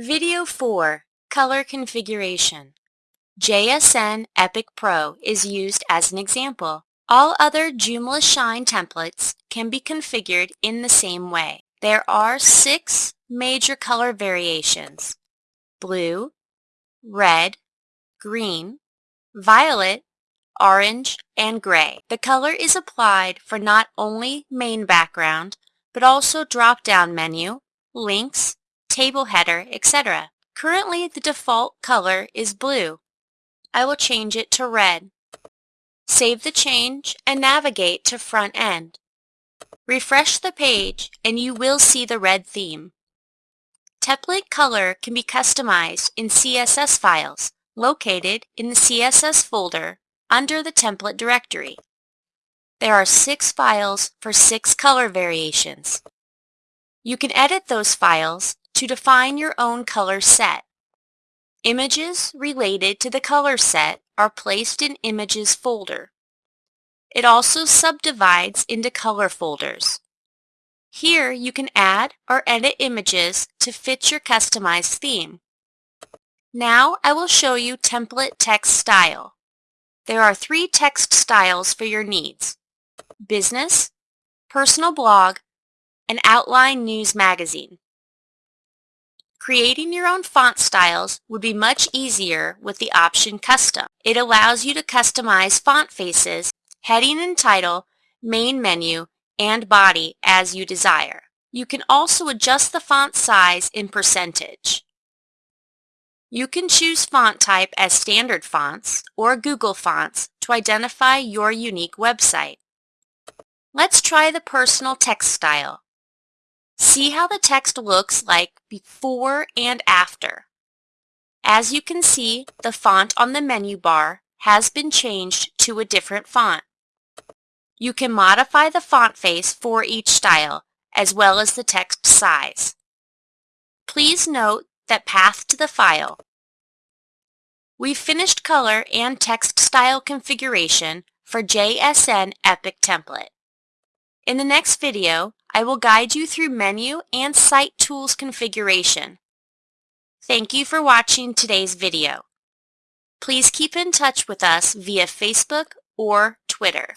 Video 4 Color Configuration JSN Epic Pro is used as an example. All other Joomla Shine templates can be configured in the same way. There are six major color variations. Blue, red, green, violet, orange, and gray. The color is applied for not only main background, but also drop-down menu, links, table header, etc. Currently, the default color is blue. I will change it to red. Save the change and navigate to front end. Refresh the page and you will see the red theme. Template color can be customized in CSS files located in the CSS folder under the template directory. There are six files for six color variations. You can edit those files to define your own color set. Images related to the color set are placed in Images folder. It also subdivides into color folders. Here you can add or edit images to fit your customized theme. Now I will show you template text style. There are three text styles for your needs. Business, Personal Blog, and Outline News Magazine. Creating your own font styles would be much easier with the option Custom. It allows you to customize font faces, heading and title, main menu, and body as you desire. You can also adjust the font size in percentage. You can choose font type as standard fonts or Google Fonts to identify your unique website. Let's try the personal text style. See how the text looks like before and after. As you can see, the font on the menu bar has been changed to a different font. You can modify the font face for each style, as well as the text size. Please note that path to the file. We've finished color and text style configuration for JSN Epic template. In the next video, I will guide you through menu and site tools configuration. Thank you for watching today's video. Please keep in touch with us via Facebook or Twitter.